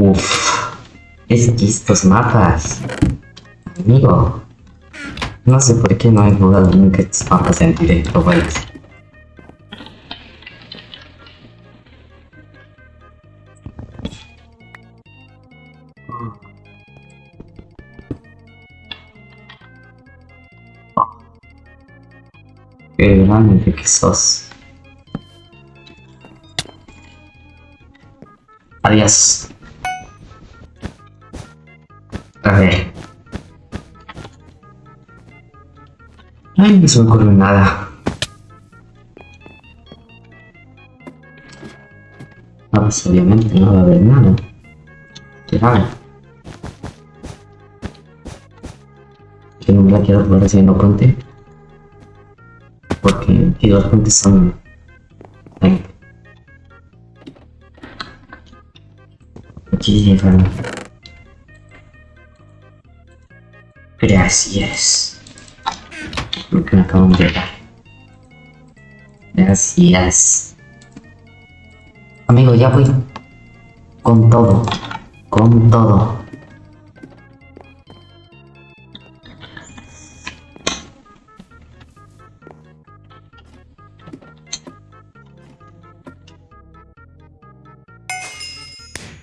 Uf, es que estos mapas. Amigo, no sé por qué no he jugado nunca estos mapas en directo, güey. Qué grande que sos. Adiós. Ver. Ay, no se me ocurre nada. Ah, pues obviamente no va a haber nada. ¿Qué va? Que no me la quiero jugar no conté. Porque aquí dos fuentes son... Ay. Aquí llegaron. Gracias. Porque me acaban de dar. Gracias. Amigo, ya voy. Con todo. Con todo.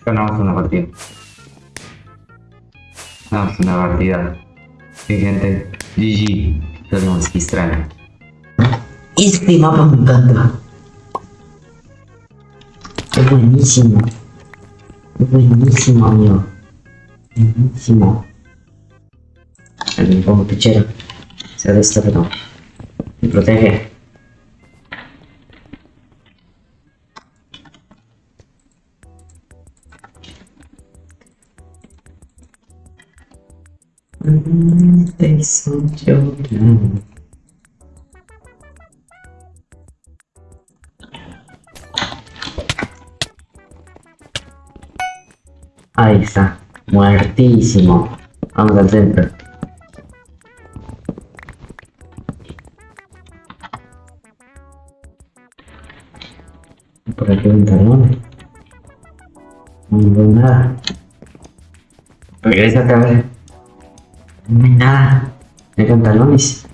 Ganamos una partida. Ganamos una partida. Sí, gente. GG. Que extraño. Este mapa me encanta. Es buenísimo. Es buenísimo, amigo. Buenísimo. Me pongo pichero. Se ha esto, pero... Me protege. Te hizo llorar. Ahí está, muertísimo. Vamos al centro. Por aquí un talón. No veo nada. Regresa a ver. No hay nada. Hay pantalones.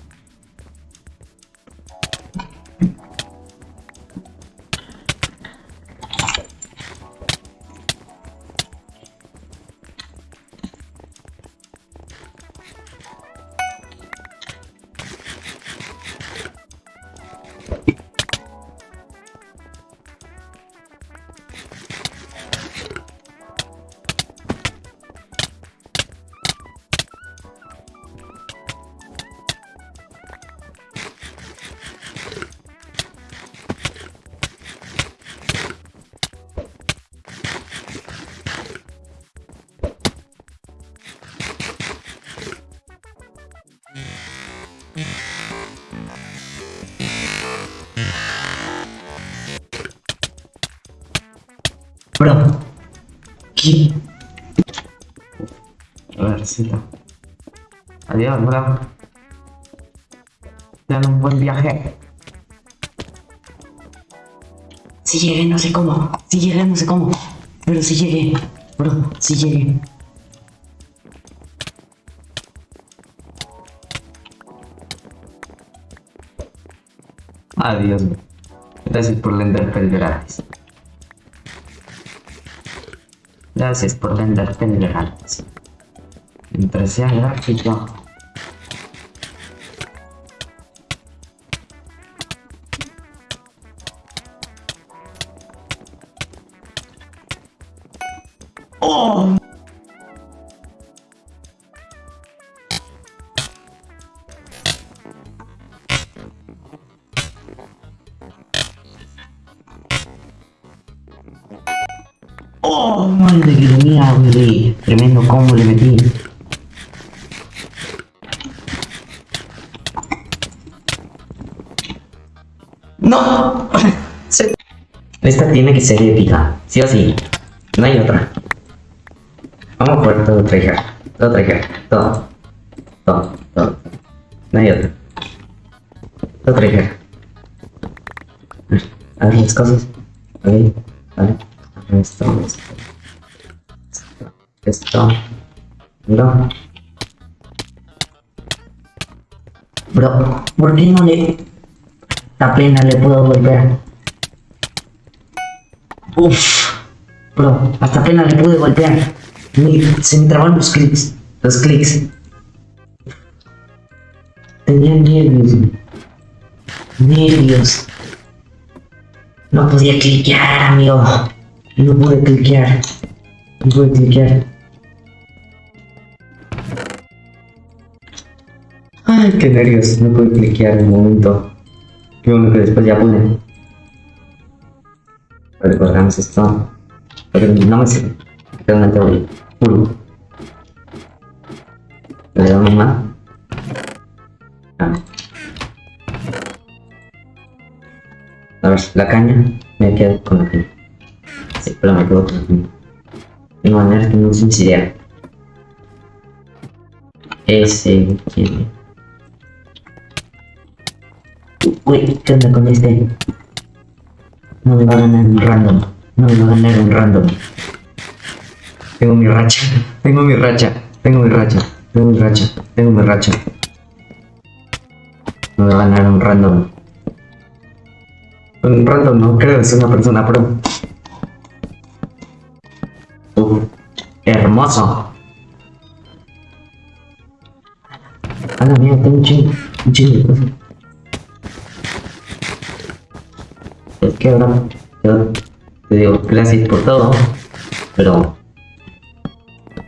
Adiós, bro. Ten un buen viaje. Si llegué, no sé cómo. Si llegué, no sé cómo. Pero si llegué. Bro, si llegué. Adiós, bro. Gracias por la Enderpearl gratis. Gracias por la Enderpearl gratis. Gratis, yo. ¡Oh! ¡Oh! Madre mía, güey. Tremendo combo le metí. ¡No! Se- Esta tiene que ser épica. Sí o sí. No hay otra. Vamos por todo tryhard. Todo tryhard. Todo. Todo. Todo. No hay otra. Todo tryhard. A ver las cosas. A ver esto. esto. Esto. Bro. Bro, ¿por qué no le... Apenas le puedo golpear. Uf. Bro, hasta apenas le pude golpear. Se me traban los clics. Los clics. Tenía nervios. Nervios. No podía cliquear, amigo. No pude cliquear. No pude cliquear. Ay, qué nervios. No pude cliquear en el momento. Qué bueno que después ya pude. Recordamos esto. Pero no me sirve. Realmente voy. Puro. Le damos más. Ah. A ver, la caña. Me quedo con la caña. Sí, pero me quedo con la caña. De manera que no se idea. Ese tiene. Uy, ¿qué onda con este? No me va a ganar un random. No me va a ganar un random. Tengo mi racha. Tengo mi racha. Tengo mi racha. Tengo mi racha. Tengo mi racha. No me va a ganar un random. Un random no creo, es una persona pro. Uf, hermoso. A la mía, tengo un chingo, un chingo de cosas. Es que ahora yo te digo gracias por todo, pero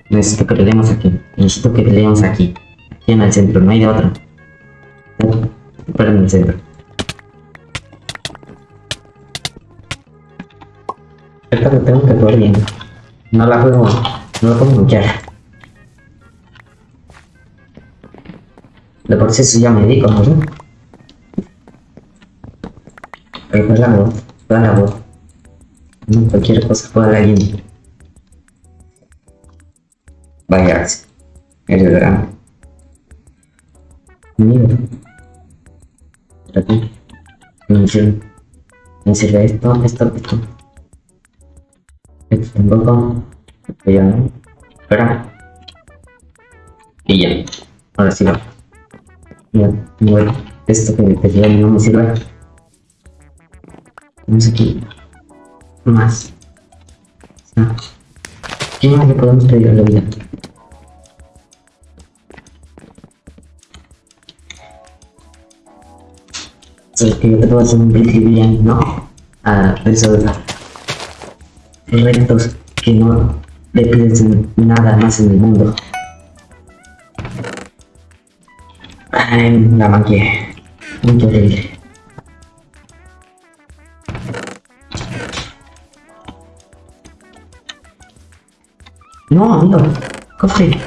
necesito que peleemos aquí. Necesito que peleemos aquí. Aquí en el centro, no hay de otra. Pero en el centro. Esta lo tengo que jugar bien. No la juego, no la puedo bloquear. De por sí eso ya me di como yo. Pero pues la voz, toda la voz. No cualquier cosa juega la línea. Vaya, el gran. Mira. Aquí. Me sirve. Me sirve esto, esto, esto. Esto tampoco. Esto ya no. Espera. Y ya. Ahora sí va. Ya, bueno, esto que te lleva no me sirve. Vamos aquí. Más. ¿Qué más le podemos pedir a la vida? Sabes que yo te puedo hacer un principio ¿no? A resolver retos que no le pides nada más en el mundo. Ay, la maquia. Muy horrible. No, amigo. Cofre.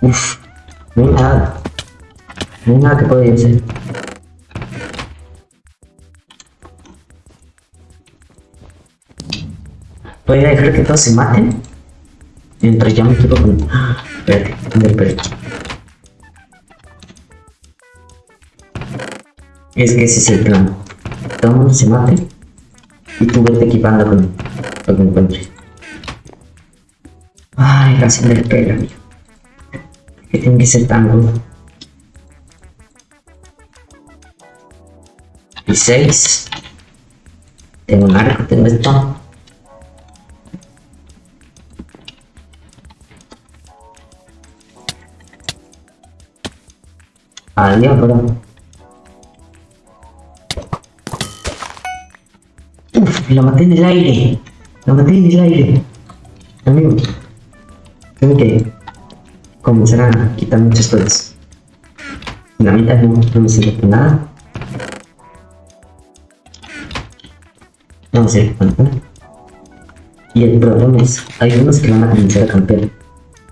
Uf. No hay nada. No hay nada que pueda hacer. Voy a dejar que todos se maten. Mientras ya me quedo con... Espérate, espérate, espérate. Es que ese es el plan. Todo el mundo se mate. Y tú vete equipando con lo que encuentres. Ay, casi me pega, amigo. Que tiene que ser tan duro. Y seis. Tengo un arco, tengo esto. Adiós, bro. Uf, lo maté en el aire. Lo maté en el aire. Amigo. Tengo que comenzar a quitar muchas cosas. La mitad no, no me sirve para nada. No me sirve para nada. Y el problema es, hay unos que van a comenzar a campear.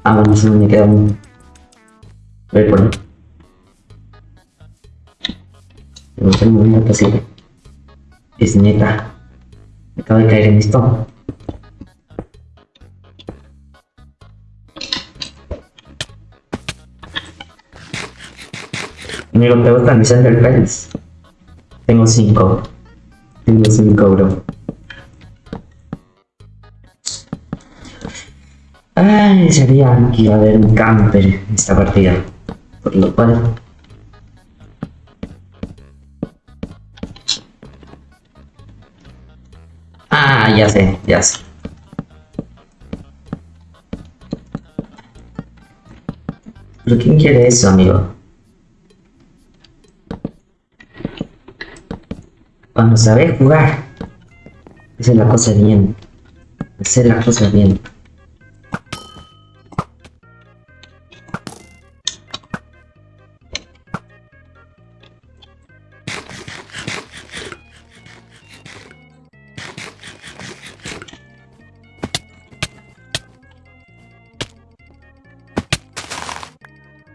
Ah, bueno, solo me queda uno. Voy por ahí. No tengo nada posible. Es neta. Acabo de caer en esto. Amigo, ¿te gustan mis Enderpearls? Tengo cinco. Tengo cinco, bro. Ay, sabía que iba a haber un camper en esta partida. Por lo cual... Ah, ya sé, ya sé. ¿Pero quién quiere eso, amigo? Cuando sabes jugar, es la cosa bien. Esa es la cosa bien.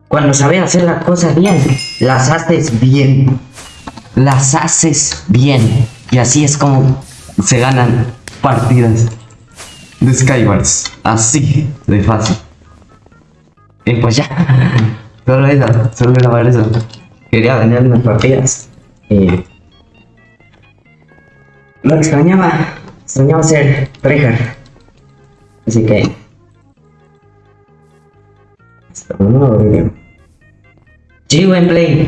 Cuando sabes hacer las cosas bien, las haces bien. Las haces bien. Y así es como se ganan partidas de Skywars. Así de fácil. Y pues ya. Solo eso, solo grabar eso. Quería ganar unas partidas. Y... Lo extrañaba. Extrañaba ser tryhard. Así que... Hasta un nuevo video. G-Play.